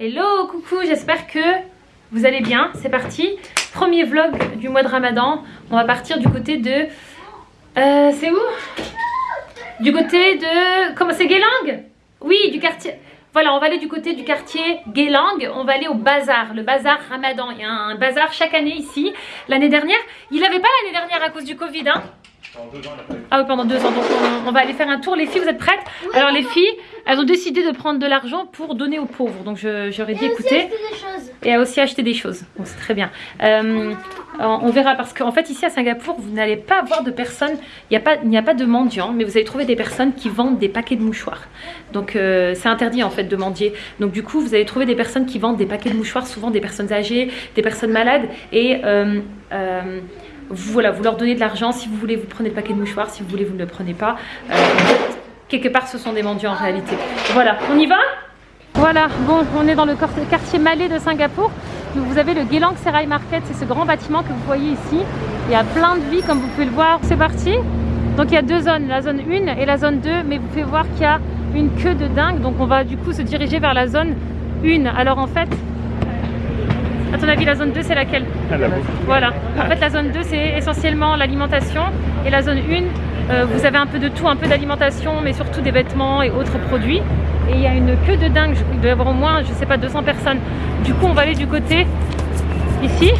Hello, coucou, j'espère que vous allez bien. C'est parti. Premier vlog du mois de Ramadan. On va partir du côté de... Euh, c'est où? Du côté de... Comment c'est Guélang? Oui, du quartier... Voilà, on va aller du côté du quartier Guélang. On va aller au bazar, le bazar Ramadan. Il y a un bazar chaque année ici. L'année dernière, il n'avait pas l'année dernière à cause du Covid, hein ah oui, pendant deux ans. Donc on, va aller faire un tour. Les filles, vous êtes prêtes Alors les filles, elles ont décidé de prendre de l'argent pour donner aux pauvres. Donc j'aurais dit écoutez. Et aussi acheté des choses. Bon, c'est très bien. Euh, on verra parce qu'en fait ici à Singapour, vous n'allez pas avoir de personnes. Il n'y a, pas, a pas de mendiants, mais vous allez trouver des personnes qui vendent des paquets de mouchoirs. Donc euh, c'est interdit en fait de mendier. Donc du coup, vous allez trouver des personnes qui vendent des paquets de mouchoirs, souvent des personnes âgées, des personnes malades. Et euh, vous, voilà, vous leur donnez de l'argent, si vous voulez vous prenez le paquet de mouchoirs, si vous voulez vous ne le prenez pas. Euh, quelque part ce sont des mendiants en réalité. Voilà, on y va? Voilà, bon on est dans le quartier Malais de Singapour. Vous avez le Geylang Serai Market, c'est ce grand bâtiment que vous voyez ici. Il y a plein de vie comme vous pouvez le voir. C'est parti Donc il y a deux zones, la zone 1 et la zone 2, mais vous pouvez voir qu'il y a une queue de dingue. Donc on va du coup se diriger vers la zone 1. Alors en fait, à ton avis, la zone 2, c'est laquelle Voilà. En fait, la zone 2, c'est essentiellement l'alimentation. Et la zone 1, euh, vous avez un peu de tout, un peu d'alimentation, mais surtout des vêtements et autres produits. Et il y a une queue de dingue. Il doit y avoir au moins, je sais pas, 200 personnes. Du coup, on va aller du côté ici.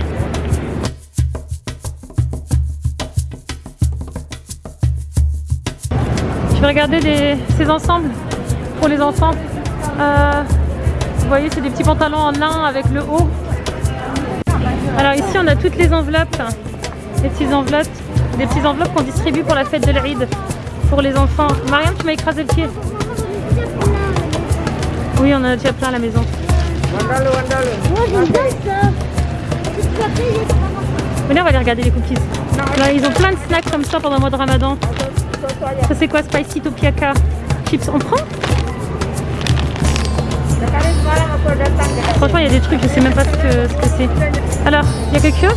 Je vais regarder ces ensembles pour les enfants. Euh, vous voyez, c'est des petits pantalons en lin avec le haut alors ici on a toutes les enveloppes, les petites enveloppes, des petites enveloppes qu'on distribue pour la fête de l'Aïd pour les enfants. Mariam, tu m'as écrasé le pied. Oui, on en a déjà plein à la maison. Venez, on va aller regarder les cookies. ils ont plein de snacks comme ça pendant le mois de Ramadan. Ça c'est quoi? Spicy Topiaka Chips, on prend? Franchement, il y a des trucs, je sais même pas ce que c'est. Alors, il y a quelque chose?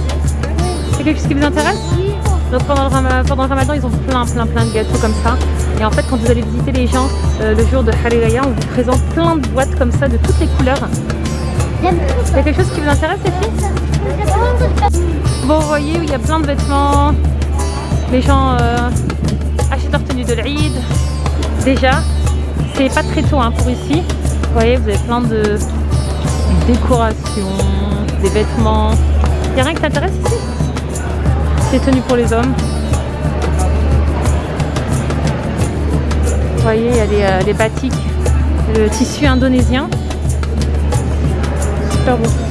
Il y a quelque chose qui vous intéresse? Donc pendant le, pendant ramadan, ils ont plein, plein, plein de gâteaux comme ça. Et en fait, quand vous allez visiter les gens euh, le jour de Hariraya, on vous présente plein de boîtes comme ça de toutes les couleurs. Il y a quelque chose qui vous intéresse, les filles Bon, vous voyez, il y a plein de vêtements. Les gens euh, achètent leur tenue de l'Aïd. Déjà, c'est pas très tôt hein, pour ici. Vous voyez, vous avez plein de décorations, des vêtements. Il n'y a rien qui t'intéresse ici? C'est tenu pour les hommes? Vous voyez, il y a les, euh, les batiks, le tissu indonésien. Super beau.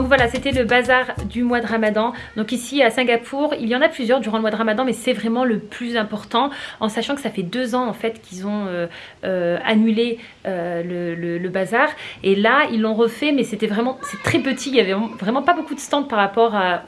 Voilà, c'était le bazar du mois de Ramadan. Donc ici à Singapour, il y en a plusieurs durant le mois de Ramadan, mais c'est vraiment le plus important, en sachant que ça fait deux ans en fait qu'ils ont euh, euh, annulé euh, le, bazar. Et là, ils l'ont refait, mais c'était vraiment, c'est très petit. Il y avait vraiment pas beaucoup de stands par rapport à,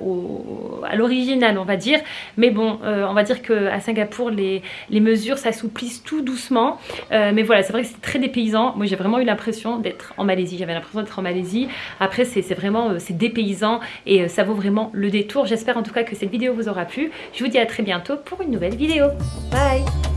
l'original, on va dire. Mais bon, on va dire qu'à Singapour, les, les mesures s'assouplissent tout doucement. mais voilà, c'est vrai que c'est très dépaysant. Moi, j'ai vraiment eu l'impression d'être en Malaisie. J'avais l'impression d'être en Malaisie. Après, c'est vraiment, c'est dépaysant et ça vaut vraiment le détour. J'espère en tout cas que cette vidéo vous aura plu. Je vous dis à très bientôt pour une nouvelle vidéo. Bye